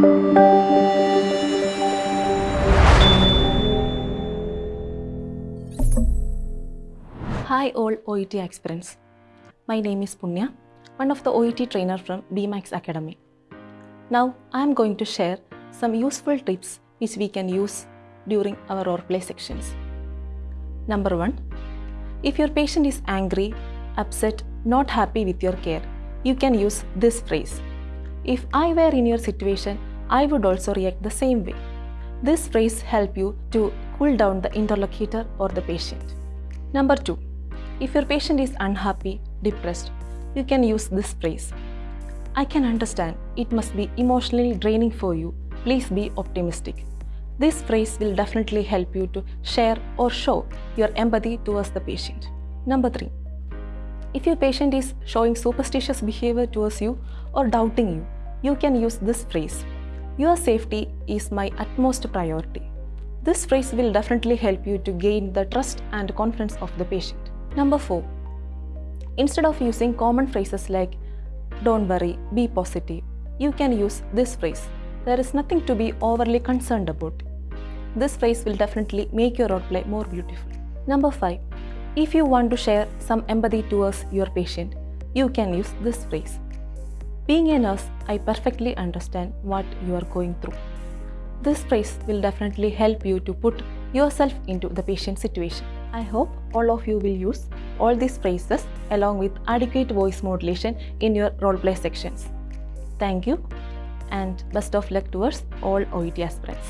Hi all OET aspirants. My name is Punya, one of the OET trainer from BMAX Academy. Now I am going to share some useful tips which we can use during our role play sections. Number 1. If your patient is angry, upset, not happy with your care, you can use this phrase. If I were in your situation, I would also react the same way. This phrase help you to cool down the interlocutor or the patient. Number 2. If your patient is unhappy, depressed, you can use this phrase. I can understand it must be emotionally draining for you. Please be optimistic. This phrase will definitely help you to share or show your empathy towards the patient. Number 3. If your patient is showing superstitious behavior towards you or doubting you, you can use this phrase. Your safety is my utmost priority. This phrase will definitely help you to gain the trust and confidence of the patient. Number 4. Instead of using common phrases like don't worry, be positive, you can use this phrase. There is nothing to be overly concerned about. This phrase will definitely make your role play more beautiful. Number 5. If you want to share some empathy towards your patient, you can use this phrase. Being a nurse, I perfectly understand what you are going through. This phrase will definitely help you to put yourself into the patient situation. I hope all of you will use all these phrases along with adequate voice modulation in your roleplay sections. Thank you and best of luck towards all OET aspirants.